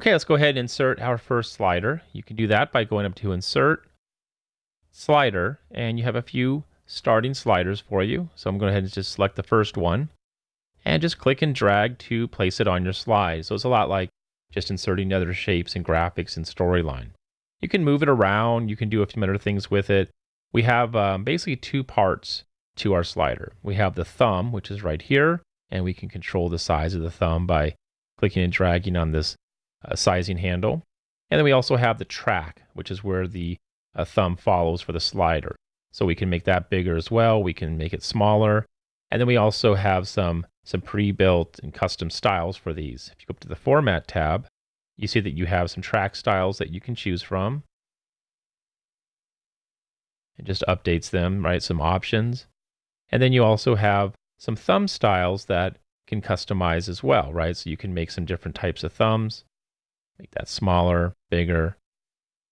Okay, let's go ahead and insert our first slider. You can do that by going up to Insert, Slider, and you have a few starting sliders for you. So I'm going ahead and just select the first one and just click and drag to place it on your slide. So it's a lot like just inserting other shapes and graphics and storyline. You can move it around. You can do a few other things with it. We have um, basically two parts to our slider. We have the thumb, which is right here, and we can control the size of the thumb by clicking and dragging on this uh, sizing handle. And then we also have the track, which is where the uh, thumb follows for the slider. So we can make that bigger as well. We can make it smaller. And then we also have some, some pre-built and custom styles for these. If you go up to the Format tab, you see that you have some track styles that you can choose from. It just updates them, right? Some options. And then you also have some thumb styles that can customize as well, right? So you can make some different types of thumbs. Make that smaller, bigger.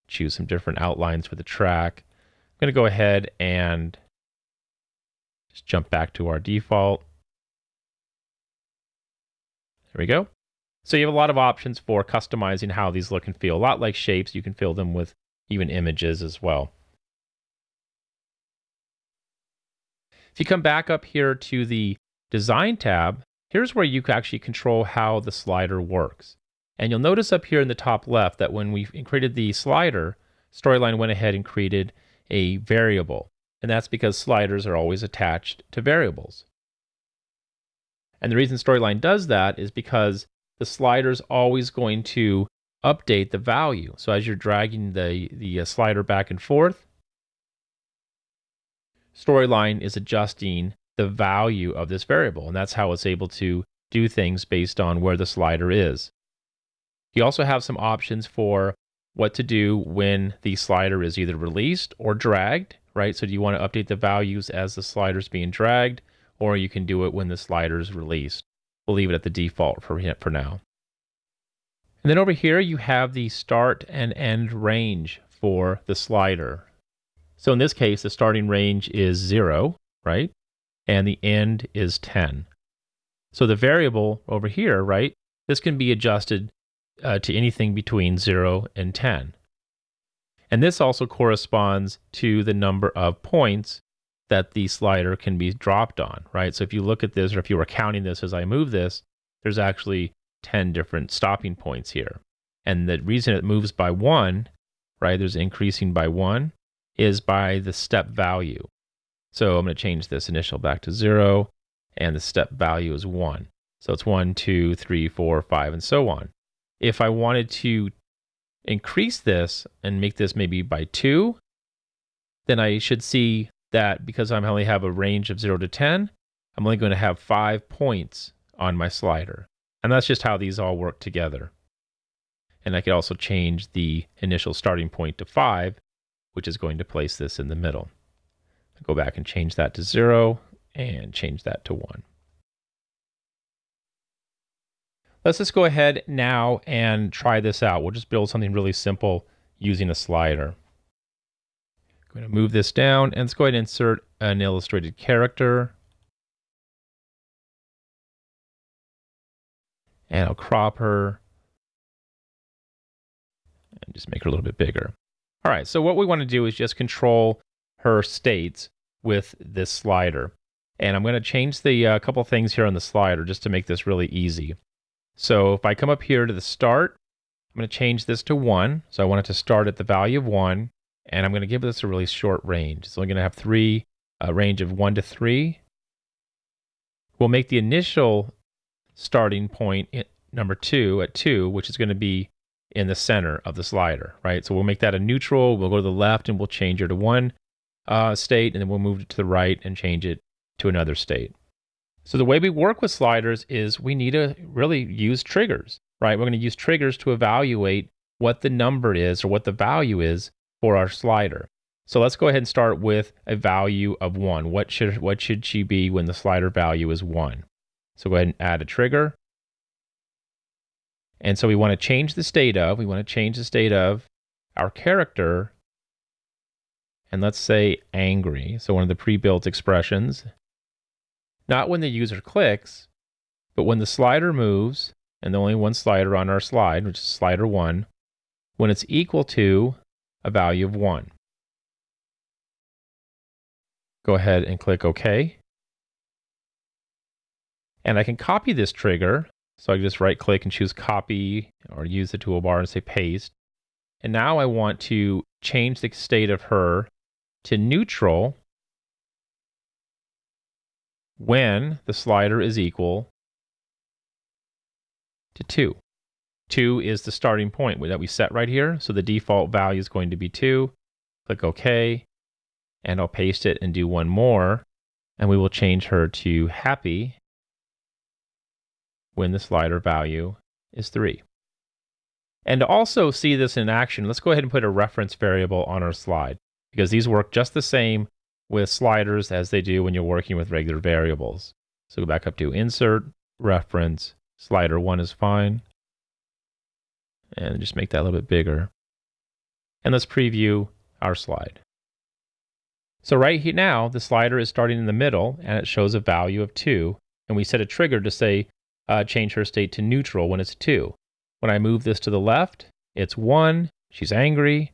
Choose some different outlines for the track. I'm going to go ahead and just jump back to our default. There we go. So you have a lot of options for customizing how these look and feel. A lot like shapes, you can fill them with even images as well. If you come back up here to the Design tab, here's where you can actually control how the slider works. And you'll notice up here in the top left that when we created the slider, Storyline went ahead and created a variable. And that's because sliders are always attached to variables. And the reason Storyline does that is because the slider is always going to update the value. So as you're dragging the, the uh, slider back and forth, Storyline is adjusting the value of this variable. And that's how it's able to do things based on where the slider is. You also have some options for what to do when the slider is either released or dragged, right? So do you want to update the values as the slider is being dragged, or you can do it when the slider is released. We'll leave it at the default for, for now. And then over here, you have the start and end range for the slider. So in this case, the starting range is zero, right? And the end is 10. So the variable over here, right? This can be adjusted uh, to anything between 0 and 10. And this also corresponds to the number of points that the slider can be dropped on, right? So if you look at this, or if you were counting this as I move this, there's actually 10 different stopping points here. And the reason it moves by one, right, there's increasing by one, is by the step value. So I'm going to change this initial back to zero, and the step value is one. So it's one, two, three, four, five, and so on if I wanted to increase this and make this maybe by two, then I should see that because I only have a range of zero to 10, I'm only going to have five points on my slider. And that's just how these all work together. And I could also change the initial starting point to five, which is going to place this in the middle. I'll go back and change that to zero and change that to one. Let's just go ahead now and try this out. We'll just build something really simple using a slider. I'm going to move this down and let's go ahead and insert an illustrated character. And I'll crop her and just make her a little bit bigger. All right, so what we want to do is just control her states with this slider. And I'm going to change the uh, couple things here on the slider just to make this really easy. So if I come up here to the start, I'm going to change this to 1. So I want it to start at the value of 1. And I'm going to give this a really short range. It's only going to have three, a range of 1 to 3. We'll make the initial starting point at number 2 at 2, which is going to be in the center of the slider, right? So we'll make that a neutral. We'll go to the left and we'll change it to one uh, state, and then we'll move it to the right and change it to another state. So the way we work with sliders is we need to really use triggers, right? We're going to use triggers to evaluate what the number is or what the value is for our slider. So let's go ahead and start with a value of one. What should, what should she be when the slider value is one? So go ahead and add a trigger. And so we want to change the state of, we want to change the state of our character. And let's say angry. So one of the pre-built expressions not when the user clicks, but when the slider moves and the only one slider on our slide, which is slider 1, when it's equal to a value of 1. Go ahead and click OK. And I can copy this trigger. So I can just right click and choose copy or use the toolbar and say paste. And now I want to change the state of her to neutral when the slider is equal to 2. 2 is the starting point that we set right here. So the default value is going to be 2. Click OK. And I'll paste it and do one more. And we will change her to happy when the slider value is 3. And to also see this in action, let's go ahead and put a reference variable on our slide because these work just the same with sliders as they do when you're working with regular variables. So go back up to Insert, Reference, Slider 1 is fine. And just make that a little bit bigger. And let's preview our slide. So right here now, the slider is starting in the middle and it shows a value of 2. And we set a trigger to say uh, change her state to neutral when it's 2. When I move this to the left, it's 1, she's angry.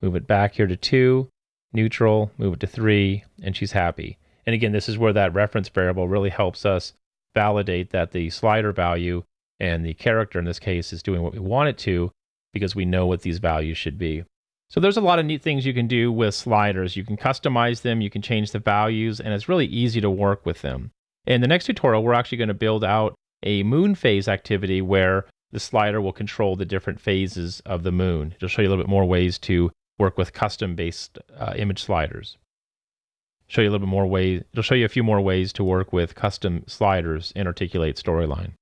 Move it back here to 2, neutral, move it to 3, and she's happy. And again, this is where that reference variable really helps us validate that the slider value and the character in this case is doing what we want it to because we know what these values should be. So there's a lot of neat things you can do with sliders. You can customize them, you can change the values, and it's really easy to work with them. In the next tutorial, we're actually going to build out a moon phase activity where the slider will control the different phases of the moon. It'll show you a little bit more ways to work with custom based uh, image sliders. Show you a little bit more ways, it'll show you a few more ways to work with custom sliders in Articulate Storyline.